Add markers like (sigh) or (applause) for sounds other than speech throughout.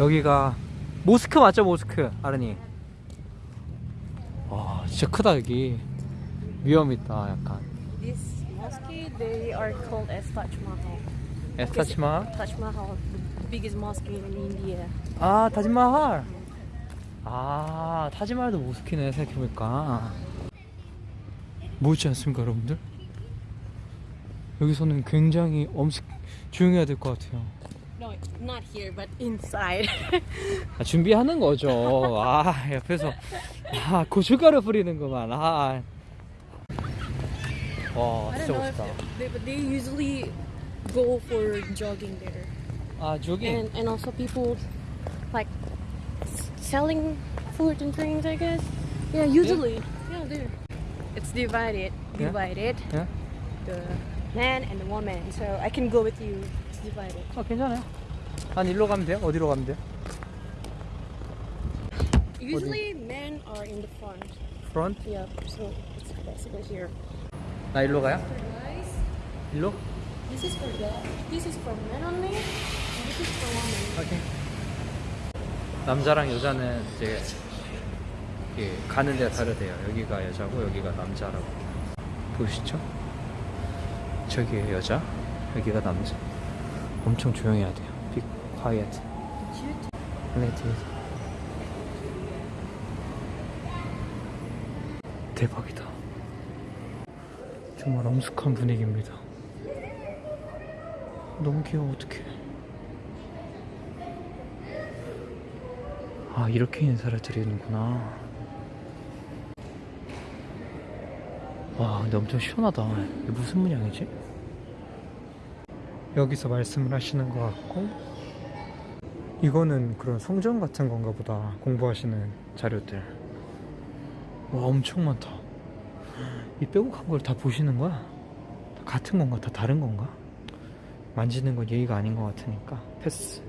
여기가 모스크 맞죠 모스크? 아르니? 와 진짜 크다 여기. 위험 있다 약간. This mosque, they are called as Taj Mahal. 에스타치마 Taj Mahal, the biggest mosque in India. 아 타지마할 아 타지마할도 모스크네 생각해보니까. 뭐지 않습니까 여러분들? 여기서는 굉장히 엄숙 조용해야 될 것 같아요 No, not here, but inside. (laughs) 아, 준비하는 거죠 아 옆에서 아 고춧가루 뿌리는구만 아. 와 I 진짜 don't know if 멋있다 they, but they usually go for jogging there. 아 저기 And and also people like s- selling food and drinks, I guess. Yeah, usually. Yeah, there. It's divided. Yeah? Divided. 예? The man and the woman. So I can go with you. It's divided. 아 괜찮아요 한 일로 가면 돼요? 어디로 가면 돼요? Usually men are in the front. 프론트? Yeah, so it's basically here. 나 일로 가요? 일로? this is for guys. This is for men only. And this is for women. 오케이. 남자랑 여자는 이제 이게 가는 데가 다르대요. 여기가 여자고 여기가 남자라고. 보이시죠? 저기에 여자, 여기가 남자. 엄청 조용해야 돼요. Be quiet. Let it. 대박이다. 정말 엄숙한 분위기입니다. 너무 귀여워, 어떡해. 아 이렇게 인사를 드리는구나 와 근데 엄청 시원하다 이게 무슨 문양이지? 여기서 말씀을 하시는 것 같고 이거는 그런 성전 같은 건가 보다 공부하시는 자료들 와 엄청 많다 이 빼곡한 걸 다 보시는 거야? 다 같은 건가? 다 다른 건가? 만지는 건 예의가 아닌 것 같으니까 패스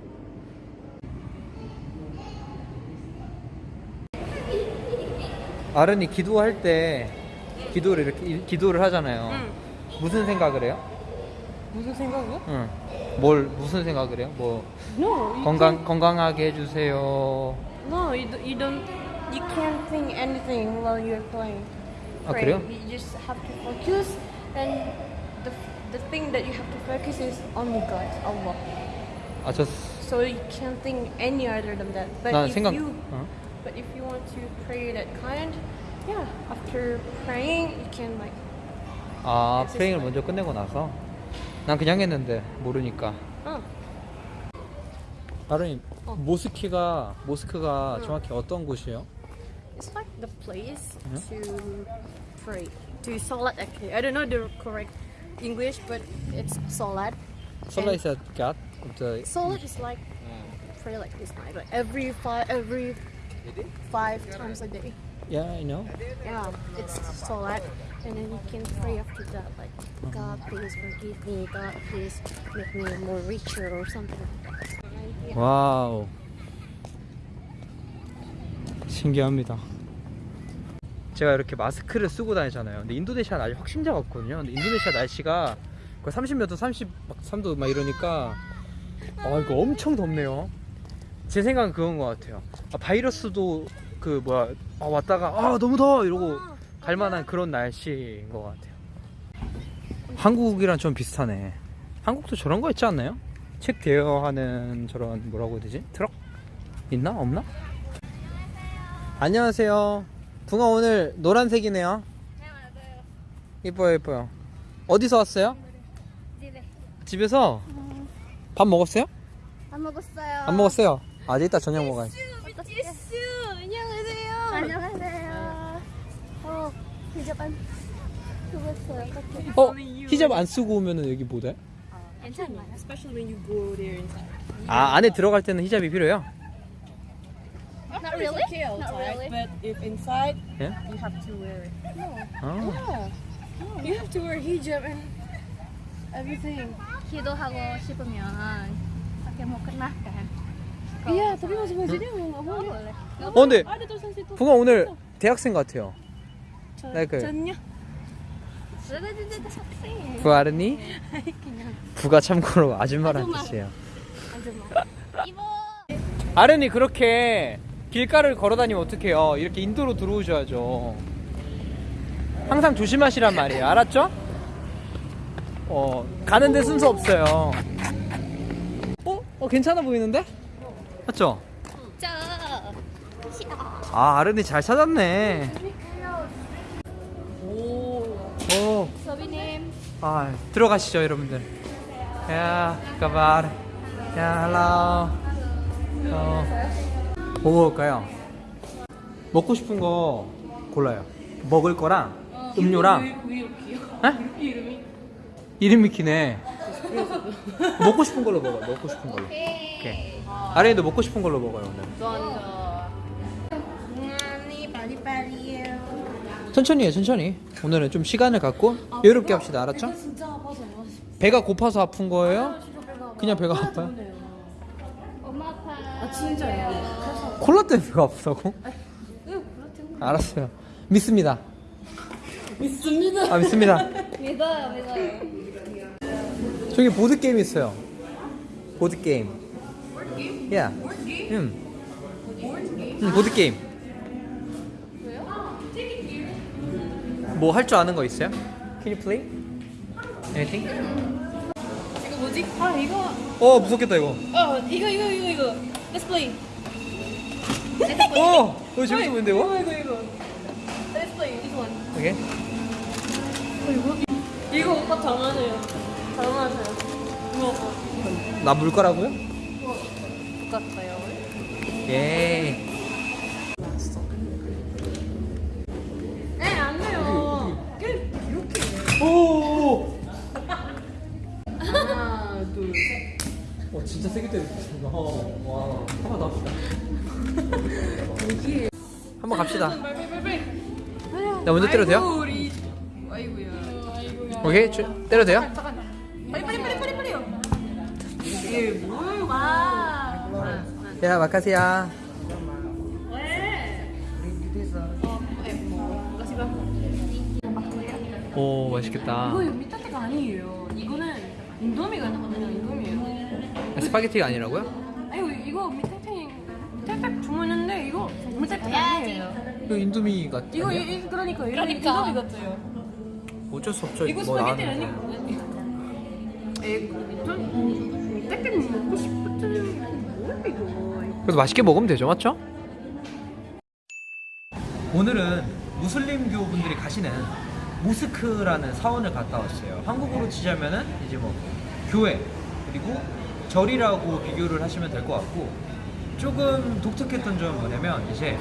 아른이 기도할 때 기도를 이렇게 이- 기도를 하잖아요. 응. 무슨 생각을 해요? 무슨 생각이요? 응. 뭘 무슨 생각을 해요? 뭐 No, you 건강 건강하게 해주세요. can't- No, you, do, you don't. You can't think anything while you're playing. 아, Pray. 그래요? You just have to focus, and the the thing that you have to focus is only God, Allah. 아저 So you can't think any other than that. But 난 if 생각. you 어? but if you want to pray that kind, yeah, after praying you can like 아 Yes, 프레잉을 it's 먼저 끝내고 나서 난 그냥 했는데 모르니까. oh 아른이 어. 모스키가 모스크가 응. 정확히 어떤 곳이에요? it's like the place Yeah. to pray to salat actually. I don't know the correct English, but it's salat. 솔라이스 갓. the Salat is like pray like this night, like every five every five times a day. Yeah, I know. Yeah, it's salat, and then you can pray after that, like God, please forgive me. God, please make me more richer or something. 와우. 신기합니다. 제가 이렇게 마스크를 쓰고 다니잖아요. 근데 인도네시아는 아직 확진자가 없거든요. 근데 인도네시아 날씨가 거의 30몇 도, 33도 막 이러니까 아 이거 엄청 덥네요. 제 생각은 그건 것 같아요. 아, 바이러스도 그 뭐야 아, 왔다가 아 너무 더워 이러고 갈 만한 그런 날씨인 것 같아요. 한국이랑 좀 비슷하네. 한국도 저런 거 있지 않나요? 책 대여하는 저런 뭐라고 해야 되지? 트럭? 있나? 없나? 안녕하세요. 붕어 오늘 노란색이네요. 이뻐요, 이뻐요. 어디서 왔어요? 집에 집에서 밥 먹었어요? 안 먹었어요. 안 먹었어요. 아, 이제 이따 저녁 먹어야지. yes 안녕하세요. 안녕하세요. 어 히잡 안 먹었어요. 어떡해. 어? 히잡 안 쓰고 오면은 여기 못 해? 괜찮아요. Especially when you go there inside. 아, 안에 들어갈 때는 히잡이 필요해요? Not really. okay Not really. but if inside, Yeah? you have to wear it. 아, Yeah. You have to wear hijab and everything. 기도하고 싶으면. Iya, tapi masih masjidnya nggak boleh. boleh. 어, 근데. 붕어 오늘 대학생 같아요. 네, 그- saksi. 부아르니? 부가 참고로 아줌마란 아줌마. 뜻이에요. 아른이 그렇게 길가를 걸어 다니면 어떡해요 이렇게 인도로 들어오셔야죠 항상 조심하시란 말이에요 알았죠? 어 가는데 순서 없어요 어? 어 괜찮아 보이는데? 맞죠? 저. 아 아른이 잘 찾았네 아 들어가시죠 여러분들. 야 가발. 야 어. 뭐 먹을까요? 먹고 싶은 거 골라요. 먹을 거랑 음료랑. 에? 이름이? 기네. 먹고 싶은 걸로 먹어요. 먹고 싶은 걸로. 오케이. 아린이도 먹고 싶은 걸로 먹어요 오늘 천천히 해 천천히. 오늘은 좀 시간을 갖고 여유롭게 합시다. 알았죠? 배가 고파서 아픈 거예요? 그냥 배가 아파요? 엄마 아파. 콜라 때문에 배가 아프다고? 알았어요. 믿습니다. 믿습니다. 아 믿습니다. (laughs) 믿어요, 믿어요. 저기 보드게임 있어요. 보드게임. 야 응. 응 보드게임 뭐 할 줄 아는 거 있어요? Can you play? Anything? 이거 뭐지? 아 이거 어 무섭겠다 이거 어 이거 이거 이거 이거 Let's play (laughs) 어! 이거 재밌어 보이는데 이거? 이거 이거 Let's play this one 오케이 이거 오빠 잘하세요 잘하세요 이거 나 물 거라고요? 똑같아요 예 갑시다. 나 먼저 때려도 돼요? 우리 아이고야 아이고야. 오케이 주, 때려도 돼요? 빨리 빨리 빨리 빨리 빨리요 이게 뭐예요? 와. 야 마카시야. 오 맛있겠다. 이거 밑에가 아니에요. 이거는 인도미가 있거든요 인도미예요. 스파게티가 아니라고요? 아이고 이거 밑에 밑에 주문했는데 이거 밑에 아니에요. 이거 인도미 같아. 이거 이, 이- 그러니까 이거 그러니까. 인도미 같아요. 어쩔 수 없죠 이거 뭐 스파게티. 아니고 에좀 떼끼 먹고 싶었던 뭐야 이거. 그래도 맛있게 먹으면 되죠 맞죠? 오늘은 무슬림교 분들이 가시는 모스크라는 사원을 갔다 왔어요. 한국으로 치자면은 이제 뭐 교회 그리고 절이라고 비교를 하시면 될 것 같고 조금 독특했던 점은 뭐냐면 이제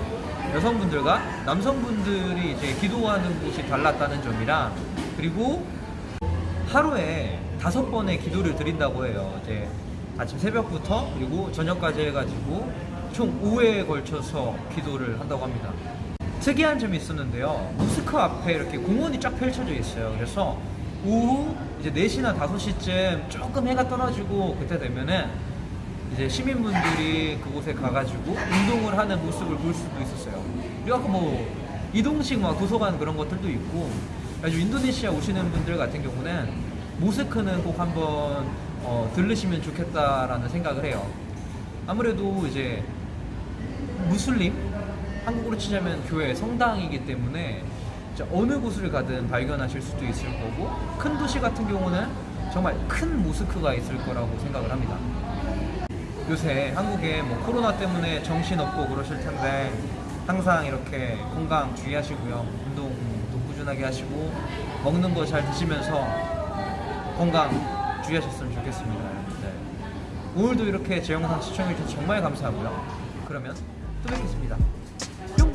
여성분들과 남성분들이 이제 기도하는 곳이 달랐다는 점이랑 그리고 하루에 다섯 번의 기도를 드린다고 해요. 이제 아침 새벽부터 그리고 저녁까지 해가지고 총 5회에 걸쳐서 기도를 한다고 합니다. 특이한 점이 있었는데요. 모스크 앞에 이렇게 공원이 쫙 펼쳐져 있어요. 그래서 오후 이제 4시나 5시쯤 조금 해가 떨어지고 그때 되면은 이제 시민분들이 그곳에 가가지고 운동을 하는 모습을 볼 수도 있었어요. 그리고 뭐 이동식 막 도서관 그런 것들도 있고 아주 인도네시아 오시는 분들 같은 경우는 모스크는 꼭 한번 어, 들르시면 좋겠다라는 생각을 해요. 아무래도 이제 무슬림 한국으로 치자면 교회 성당이기 때문에 어느 곳을 가든 발견하실 수도 있을 거고 큰 도시 같은 경우는 정말 큰 모스크가 있을 거라고 생각을 합니다. 요새 한국에 뭐 코로나 때문에 정신 없고 그러실 텐데 항상 이렇게 건강 주의하시고요. 운동도 꾸준하게 하시고 먹는 거 잘 드시면서 건강 주의하셨으면 좋겠습니다. 여러분들. 오늘도 이렇게 제 영상 시청해주셔서 정말 감사하고요. 그러면 또 뵙겠습니다. 뿅!